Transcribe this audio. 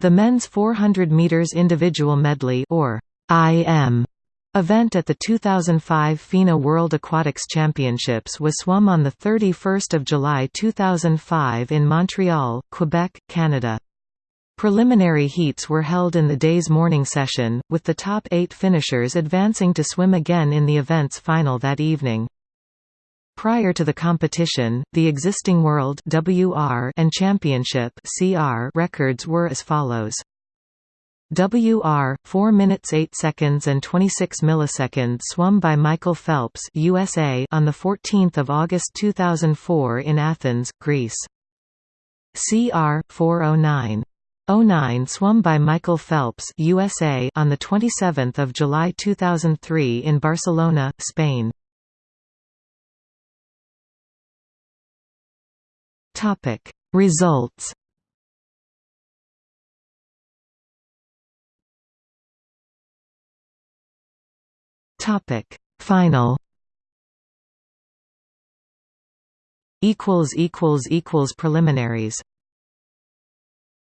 The men's 400 meters individual medley or IM event at the 2005 FINA World Aquatics Championships was swum on 31 July 2005 in Montreal, Quebec, Canada. Preliminary heats were held in the day's morning session, with the top eight finishers advancing to swim again in the event's final that evening. Prior to the competition, the existing World WR and Championship CR records were as follows. WR 4 minutes 8 seconds and 26 milliseconds swum by Michael Phelps USA on the 14th of August 2004 in Athens, Greece. CR 409 09 swum by Michael Phelps USA on the 27th of July 2003 in Barcelona, Spain. Topic. Results. Topic. Final. Equals equals equals preliminaries